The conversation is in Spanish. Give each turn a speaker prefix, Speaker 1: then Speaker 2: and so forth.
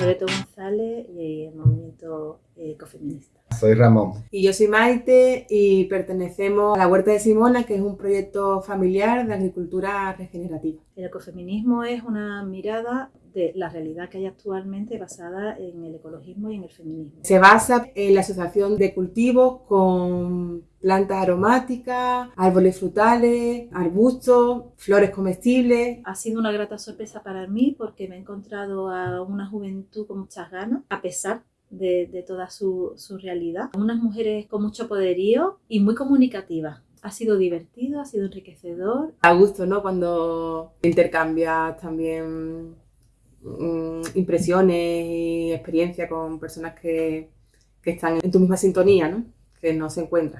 Speaker 1: Loreto González y el movimiento ecofeminista.
Speaker 2: Soy Ramón.
Speaker 3: Y yo soy Maite y pertenecemos a la Huerta de Simona, que es un proyecto familiar de agricultura regenerativa.
Speaker 1: El ecofeminismo es una mirada de la realidad que hay actualmente basada en el ecologismo y en el feminismo.
Speaker 3: Se basa en la asociación de cultivos con plantas aromáticas, árboles frutales, arbustos, flores comestibles.
Speaker 1: Ha sido una grata sorpresa para mí porque me he encontrado a una juventud con muchas ganas, a pesar de, de toda su, su realidad. Unas mujeres con mucho poderío y muy comunicativas. Ha sido divertido, ha sido enriquecedor.
Speaker 3: A gusto, ¿no? Cuando intercambias también mm, impresiones y experiencia con personas que, que están en tu misma sintonía, ¿no? Que no se encuentran.